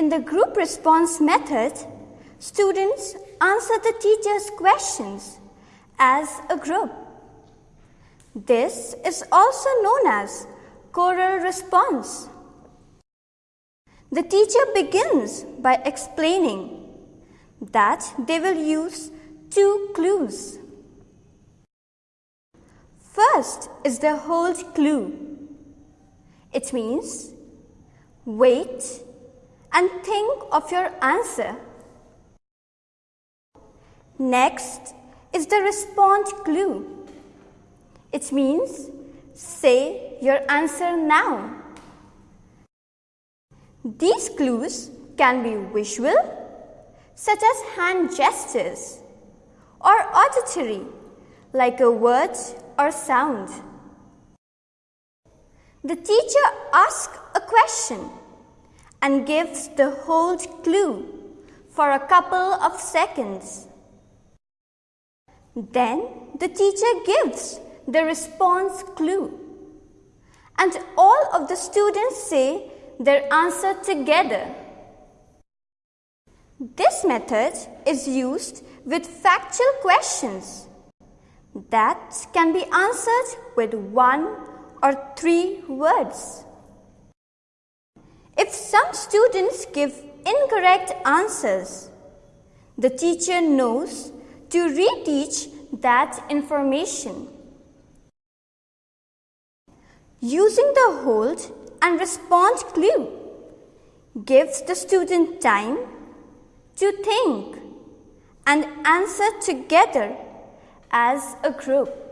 In the group response method, students answer the teacher's questions as a group. This is also known as choral response. The teacher begins by explaining that they will use two clues. First is the hold clue. It means wait and think of your answer. Next is the response clue. It means say your answer now. These clues can be visual, such as hand gestures, or auditory, like a word or sound. The teacher asks a question and gives the hold clue for a couple of seconds. Then the teacher gives the response clue and all of the students say their answer together. This method is used with factual questions that can be answered with one or three words. Some students give incorrect answers, the teacher knows to reteach that information. Using the hold and respond clue gives the student time to think and answer together as a group.